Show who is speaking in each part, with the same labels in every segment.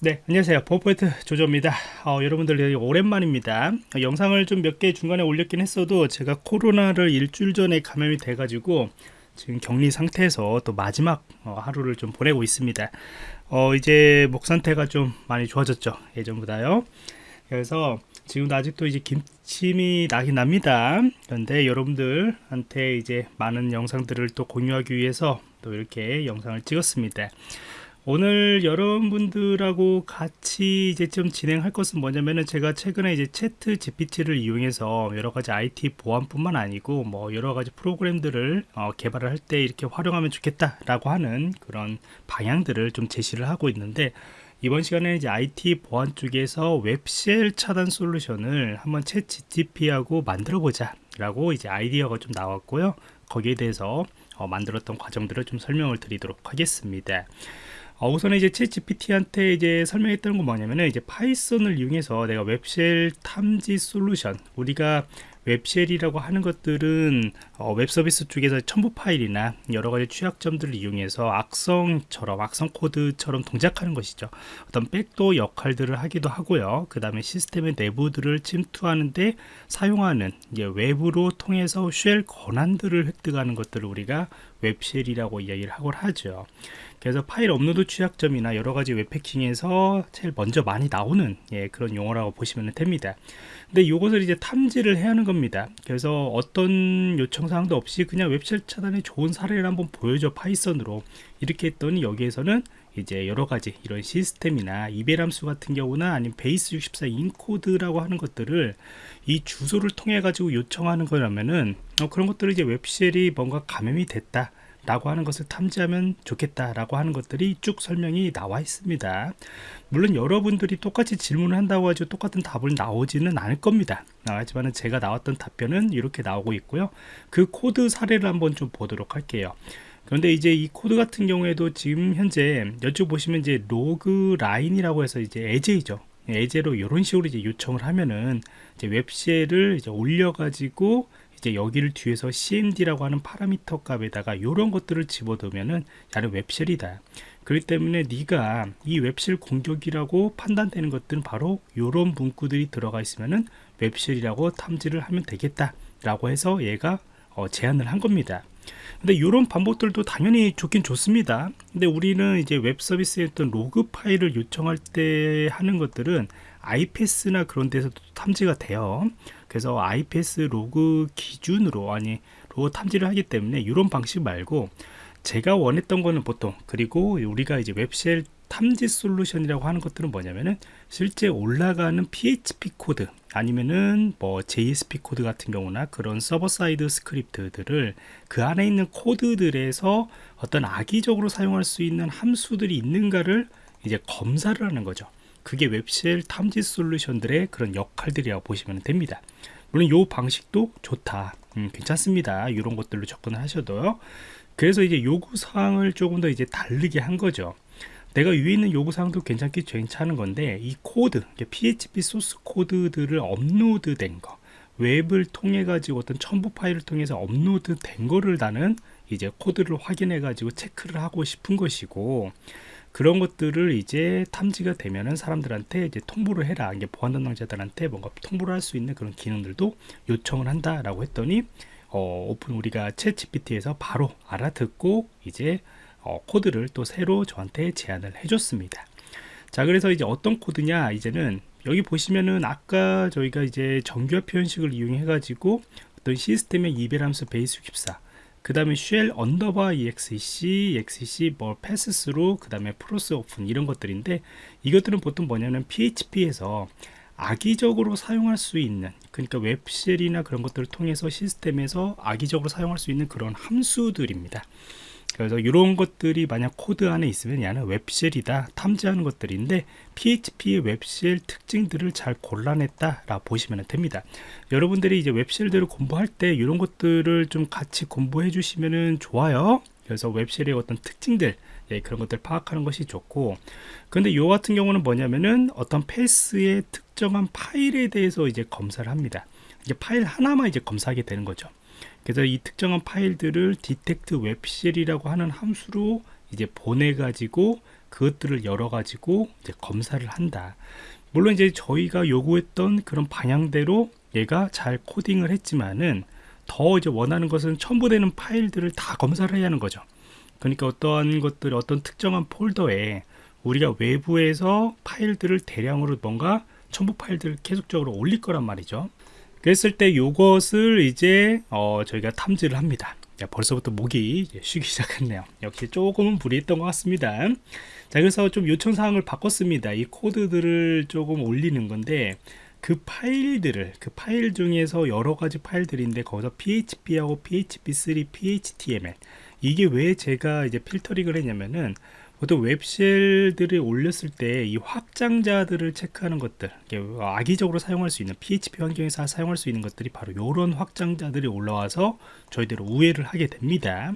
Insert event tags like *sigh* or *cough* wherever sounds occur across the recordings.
Speaker 1: 네 안녕하세요. 버퍼포인트 조조입니다. 어, 여러분들 오랜만입니다. 어, 영상을 좀 몇 개 중간에 올렸긴 했어도 제가 코로나를 일주일 전에 감염이 돼 가지고 지금 격리 상태에서 또 마지막 어, 하루를 좀 보내고 있습니다. 어, 이제 목 상태가 좀 많이 좋아졌죠 예전보다요. 그래서 지금도 아직도 이제 김침이 나긴 납니다. 그런데 여러분들한테 이제 많은 영상들을 또 공유하기 위해서 또 이렇게 영상을 찍었습니다 오늘 여러분들하고 같이 이제 좀 진행할 것은 뭐냐면은 제가 최근에 이제 채트 GPT를 이용해서 여러 가지 IT 보안뿐만 아니고 뭐 여러 가지 프로그램들을 어, 개발을 할 때 이렇게 활용하면 좋겠다라고 하는 그런 방향들을 좀 제시를 하고 있는데 이번 시간에 이제 IT 보안 쪽에서 웹쉘 차단 솔루션을 한번 채 GTP하고 만들어 보자 라고 이제 아이디어가 좀 나왔고요. 거기에 대해서 어, 만들었던 과정들을 좀 설명을 드리도록 하겠습니다 어, 우선 이제 ChatGPT한테 이제 설명했던 건 뭐냐면은 이제 Python을 이용해서 내가 web shell 탐지 솔루션 우리가 web shell이라고 하는 것들은 어, 웹 서비스 쪽에서 첨부 파일이나 여러 가지 취약점들을 이용해서 악성처럼 악성 코드처럼 동작하는 것이죠. 어떤 backdoor 역할들을 하기도 하고요. 그 다음에 시스템의 내부들을 침투하는데 사용하는 이제 외부로 통해서 shell 권한들을 획득하는 것들을 우리가 web shell이라고 이야기를 하곤 하죠. 그래서 파일 업로드 취약점이나 여러 가지 웹 해킹에서 제일 먼저 많이 나오는 예, 그런 용어라고 보시면 됩니다. 근데 이것을 이제 탐지를 해야 하는 겁니다. 그래서 어떤 요청사항도 없이 그냥 web shell 차단의 좋은 사례를 한번 보여줘 Python으로 이렇게 했더니 여기에서는 이제 여러 가지 이런 시스템이나 함수 같은 경우나 아니면 base 64 encode라고 하는 것들을 이 주소를 통해 가지고 요청하는 거라면은 어, 그런 것들을 이제 web shell이 뭔가 감염이 됐다 라고 하는 것을 탐지하면 좋겠다 라고 하는 것들이 쭉 설명이 나와 있습니다. 물론 여러분들이 똑같이 질문을 한다고 하죠. 똑같은 답을 나오지는 않을 겁니다. 하지만 제가 나왔던 답변은 이렇게 나오고 있고요. 그 코드 사례를 한번 좀 보도록 할게요. 그런데 이제 이 코드 같은 경우에도 지금 현재 여쪽 보시면 이제 log line이라고 해서 이제 예제이죠. 예제로 이런 식으로 이제 요청을 하면은 이제 web shell을 이제 올려가지고 이제 여기를 뒤에서 cmd라고 하는 파라미터 값에다가 이런 것들을 집어넣으면은 야는 web shell이다. 그렇기 때문에 네가 이 web shell 공격이라고 판단되는 것들은 바로 이런 문구들이 들어가 있으면은 web shell이라고 탐지를 하면 되겠다 라고 해서 얘가 어, 제안을 한 겁니다 근데 이런 방법들도 당연히 좋긴 좋습니다. 근데 우리는 이제 웹 서비스에 어떤 로그 파일을 요청할 때 하는 것들은 IPS나 그런 데서도 탐지가 돼요. 그래서 IPS 로그 기준으로 아니 로그 탐지를 하기 때문에 이런 방식 말고 제가 원했던 거는 보통 그리고 우리가 이제 web shell 탐지 솔루션이라고 하는 것들은 뭐냐면은 실제 올라가는 PHP 코드 아니면은 뭐 JSP 코드 같은 경우나 그런 server side script들을 그 안에 있는 코드들에서 어떤 악의적으로 사용할 수 있는 함수들이 있는가를 이제 검사를 하는 거죠. 그게 web shell 탐지 솔루션들의 그런 역할들이라고 보시면 됩니다. 물론 이 방식도 좋다. 음, 괜찮습니다. 이런 것들로 접근을 하셔도요. 그래서 이제 요구 사항을 조금 더 이제 다르게 한 거죠. 내가 위에 있는 요구사항도 괜찮기 괜찮은 건데 이 코드 PHP 소스 코드들을 업로드 된 거 웹을 통해 가지고 어떤 첨부 파일을 통해서 업로드 된 거를 나는 이제 코드를 확인해 가지고 체크를 하고 싶은 것이고 그런 것들을 이제 탐지가 되면은 사람들한테 이제 통보를 해라. 이게 보안 담당자들한테 뭔가 통보를 할 수 있는 그런 기능들도 요청을 한다라고 했더니 어, 오픈 우리가 ChatGPT에서 바로 알아듣고 이제 어, 코드를 또 새로 저한테 제안을 해줬습니다. 자, 그래서 이제 어떤 코드냐, 이제는 여기 보시면은 아까 저희가 이제 정규화 표현식을 이용해 가지고 어떤 시스템의 eval 함수 base 64, 그 다음에 shell 언더바 exec, exec 뭐 passthru 그 다음에 proc open 이런 것들인데 이것들은 보통 뭐냐면 PHP에서 악의적으로 사용할 수 있는 그러니까 web shell이나 그런 것들을 통해서 시스템에서 악의적으로 사용할 수 있는 그런 함수들입니다. 그래서 이런 것들이 만약 코드 안에 있으면 얘는 web shell이다 탐지하는 것들인데 PHP의 web shell 특징들을 잘 골라냈다 라 보시면 됩니다. 여러분들이 이제 웹쉘들을 공부할 때 이런 것들을 좀 같이 공부해 주시면 좋아요. 그래서 웹쉘의 어떤 특징들 예, 그런 것들 파악하는 것이 좋고. 근데 요 같은 경우는 뭐냐면은 어떤 패스의 특정한 파일에 대해서 이제 검사를 합니다. 이제 파일 하나만 이제 검사하게 되는 거죠 그래서 이 특정한 파일들을 detect webshell이라고 하는 함수로 이제 보내 가지고 그것들을 열어 가지고 이제 검사를 한다. 물론 이제 저희가 요구했던 그런 방향대로 얘가 잘 코딩을 했지만은 더 이제 원하는 것은 첨부되는 파일들을 다 검사를 해야 하는 거죠. 그러니까 어떠한 것들 어떤 특정한 폴더에 우리가 외부에서 파일들을 대량으로 뭔가 첨부 파일들을 계속적으로 올릴 거란 말이죠. 그랬을 때 이것을 이제 어 저희가 탐지를 합니다. 야, 벌써부터 목이 쉬기 *laughs* 시작했네요. 역시 조금은 불이했던 것 같습니다. 자, 그래서 좀 요청 사항을 바꿨습니다. 이 코드들을 조금 올리는 건데 그 파일들을 그 파일 중에서 여러 가지 파일들인데 거기서 PHP하고 PHP3, PHTML 이게 왜 제가 이제 필터링을 했냐면은 보통 웹쉘들을 올렸을 때 이 확장자들을 체크하는 것들 악의적으로 사용할 수 있는 PHP 환경에서 사용할 수 있는 것들이 바로 이런 확장자들이 올라와서 저희대로 우회를 하게 됩니다.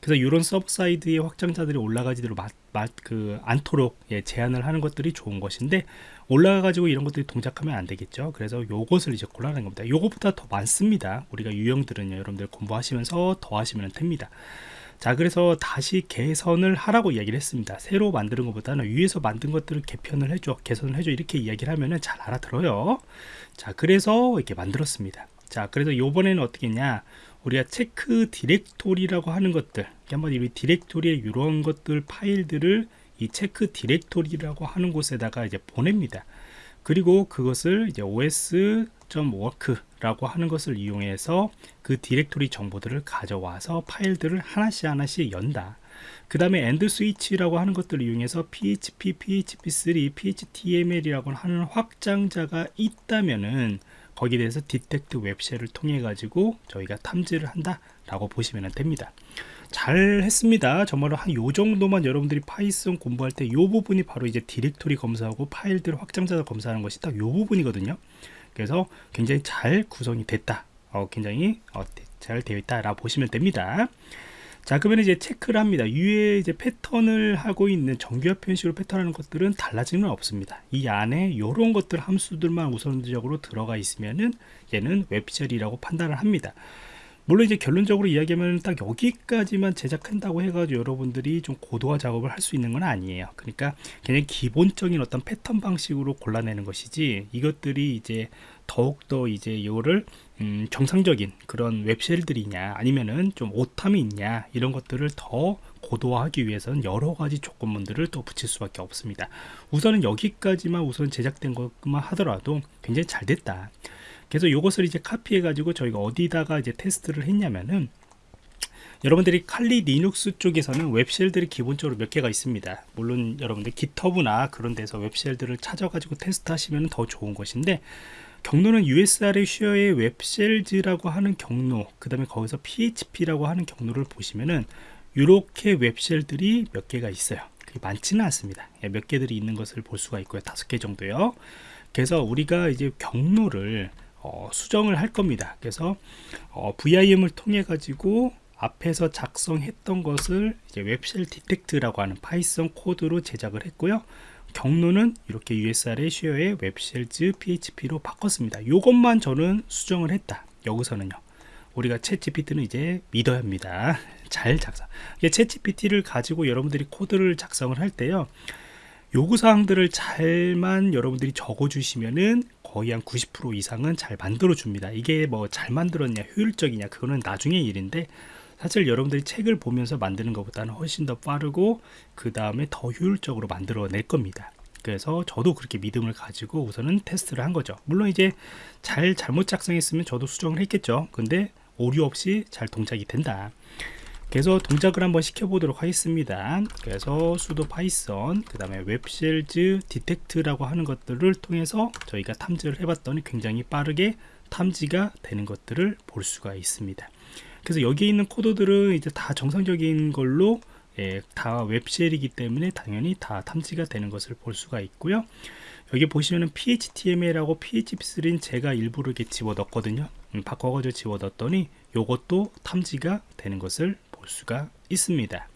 Speaker 1: 그래서 이런 server side의 확장자들이 올라가지대로 맞, 맞, 그 않도록 예, 제한을 하는 것들이 좋은 것인데 올라가 가지고 이런 것들이 동작하면 안 되겠죠. 그래서 요것을 이제 골라낸 겁니다. 요것보다 더 많습니다. 우리가 유형들은요 여러분들 공부하시면서 더 하시면 됩니다 자 그래서 다시 개선을 하라고 이야기를 했습니다. 새로 만드는 것보다는 위에서 만든 것들을 개편을 해줘 개선을 해줘 이렇게 이야기를 하면은 잘 알아들어요. 자 그래서 이렇게 만들었습니다. 자 그래서 요번에는 어떻게 했냐? 우리가 check directory라고 하는 것들 한번 이 디렉토리에 이런 것들 파일들을 이 check directory라고 하는 곳에다가 이제 보냅니다. 그리고 그것을 이제 os.walk 라고 하는 것을 이용해서 그 디렉토리 정보들을 가져와서 파일들을 하나씩 하나씩 연다. 그 다음에 endswith라고 하는 것들을 이용해서 PHP, PHP3, PHTML이라고 하는 확장자가 있다면은 거기에 대해서 detect web shell을 통해 가지고 저희가 탐지를 한다 라고 보시면 됩니다. 잘 했습니다. 정말로 한 요 정도만 여러분들이 Python 공부할 때 요 부분이 바로 이제 디렉토리 검사하고 파일들 확장자를 검사하는 것이 딱 요 부분이거든요 그래서 굉장히 잘 구성이 됐다. 어, 굉장히 어, 잘 되어 있다 라고 보시면 됩니다. 자 그러면 이제 체크를 합니다. 위에 이제 패턴을 하고 있는 정규화 표현식으로 패턴하는 것들은 달라지는 없습니다. 이 안에 이런 것들 함수들만 우선적으로 들어가 있으면은 얘는 web shell이라고 판단을 합니다 물론 이제 결론적으로 이야기하면 딱 여기까지만 제작한다고 해가지고 여러분들이 좀 고도화 작업을 할 수 있는 건 아니에요. 그러니까 그냥 기본적인 어떤 패턴 방식으로 골라내는 것이지 이것들이 이제 더욱더 이제 이거를 음, 정상적인 그런 web shell들이냐 아니면은 좀 오탐이 있냐 이런 것들을 더 고도화하기 위해서는 여러 가지 조건문들을 또 붙일 수밖에 없습니다. 우선은 여기까지만 우선 제작된 것만 하더라도 굉장히 잘 됐다 그래서 이것을 이제 카피해 가지고 저희가 어디다가 이제 테스트를 했냐면은 여러분들이 Kali Linux 쪽에서는 web shell들이 기본적으로 몇 개가 있습니다. 물론 여러분들 GitHub나 그런 데서 web shell들을 찾아 가지고 테스트 하시면 더 좋은 것인데 경로는 USR의 share의 webshells라고 하는 경로 그 다음에 거기서 PHP라고 하는 경로를 보시면은 이렇게 web shell들이 몇 개가 있어요. 그게 많지는 않습니다. 예, 몇 개들이 있는 것을 볼 수가 있고요. 다섯 개 정도요. 그래서 우리가 이제 경로를 어, 수정을 할 겁니다. 그래서 어, VIM을 통해 가지고 앞에서 작성했던 것을 이제 webshell detect라고 하는 Python 코드로 제작을 했고요. 경로는 이렇게 USR의 쉐어의 웹쉘즈 PHP로 바꿨습니다. 이것만 저는 수정을 했다. 여기서는요. 우리가 ChatGPT는 이제 믿어야 합니다. 잘 작성. ChatGPT를 가지고 여러분들이 코드를 작성을 할 때요. 요구사항들을 잘만 여러분들이 적어 주시면은 거의 한 90% 이상은 잘 만들어 줍니다. 이게 뭐 잘 만들었냐 효율적이냐 그거는 나중의 일인데 사실 여러분들이 책을 보면서 만드는 것보다는 훨씬 더 빠르고 그 다음에 더 효율적으로 만들어 낼 겁니다. 그래서 저도 그렇게 믿음을 가지고 우선은 테스트를 한 거죠. 물론 이제 잘 잘못 작성했으면 저도 수정을 했겠죠. 근데 오류 없이 잘 동작이 된다 그래서 동작을 한번 시켜보도록 하겠습니다. 그래서 sudo Python 그 다음에 webshells detect라고 하는 것들을 통해서 저희가 탐지를 해봤더니 굉장히 빠르게 탐지가 되는 것들을 볼 수가 있습니다. 그래서 여기에 있는 코드들은 이제 다 정상적인 걸로 예, 다 web shell이기 때문에 당연히 다 탐지가 되는 것을 볼 수가 있고요. 여기 보시면은 PHTML하고 PHP3는 제가 일부러 이렇게 집어 넣었거든요. 음, 바꿔가지고 집어 넣었더니 요것도 탐지가 되는 것을 볼 수가 있습니다.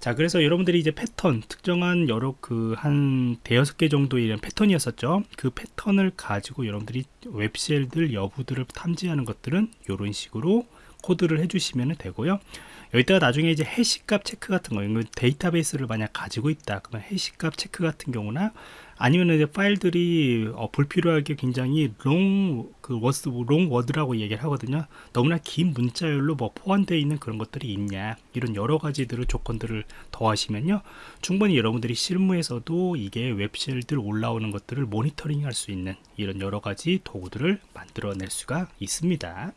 Speaker 1: 자 그래서 여러분들이 이제 패턴 특정한 여러 그 한 대여섯 개 정도의 이런 패턴이었었죠. 그 패턴을 가지고 여러분들이 web shell들 여부들을 탐지하는 것들은 이런 식으로 코드를 해주시면 되고요 여기다가 나중에 이제 hash값 체크 같은 거, 이건 데이터베이스를 만약 가지고 있다. 그러면 hash값 체크 같은 경우나 아니면 이제 파일들이 어, 불필요하게 굉장히 long, 그 words, long word라고 얘기를 하거든요. 너무나 긴 문자열로 뭐 포함되어 있는 그런 것들이 있냐. 이런 여러 가지들을 조건들을 더하시면요. 충분히 여러분들이 실무에서도 이게 웹쉘들 올라오는 것들을 모니터링 할 수 있는 이런 여러 가지 도구들을 만들어낼 수가 있습니다.